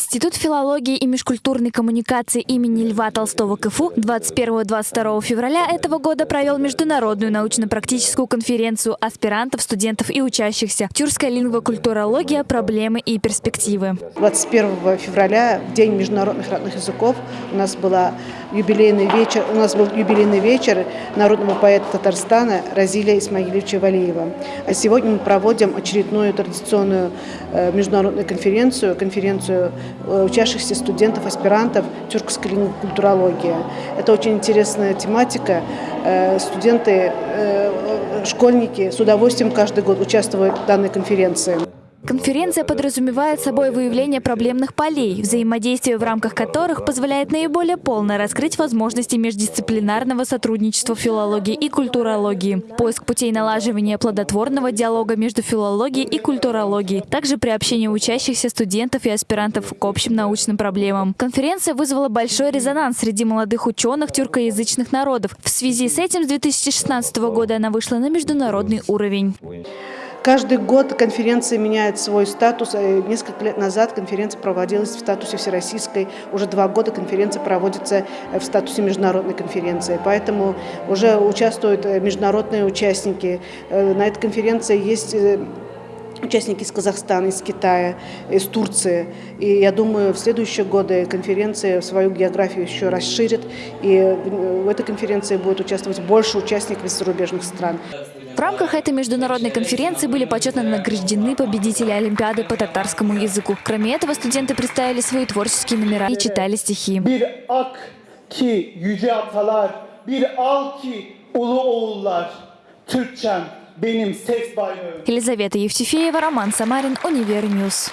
Институт филологии и межкультурной коммуникации имени Льва Толстого КФУ 21-22 февраля этого года провел международную научно-практическую конференцию аспирантов, студентов и учащихся «Тюркская лингвокультурология. Проблемы и перспективы». 21 февраля, в День международных родных языков, у нас, была юбилейный вечер, у нас был юбилейный вечер народного поэта Татарстана Разиля Исмаиловича Валиева. А сегодня мы проводим очередную традиционную э, международную конференцию, конференцию учащихся студентов, аспирантов тюркской культурологии. Это очень интересная тематика. Э, студенты, э, школьники с удовольствием каждый год участвуют в данной конференции. Конференция подразумевает собой выявление проблемных полей, взаимодействие в рамках которых позволяет наиболее полно раскрыть возможности междисциплинарного сотрудничества филологии и культурологии, поиск путей налаживания плодотворного диалога между филологией и культурологией, также приобщение учащихся студентов и аспирантов к общим научным проблемам. Конференция вызвала большой резонанс среди молодых ученых тюркоязычных народов. В связи с этим с 2016 года она вышла на международный уровень. Каждый год конференция меняет свой статус. Э, несколько лет назад конференция проводилась в статусе всероссийской. Уже два года конференция проводится э, в статусе международной конференции. Поэтому уже участвуют э, международные участники. На этой конференции есть участники из Казахстана, из Китая, из Турции. И я думаю, в следующие годы конференция свою географию еще расширит, и в этой конференции будет участвовать больше участников из зарубежных стран. В рамках этой международной конференции были почетно награждены победители Олимпиады по татарскому языку. Кроме этого, студенты представили свои творческие номера и читали стихи. Елизавета Евтефеева, Роман Самарин, Univer News.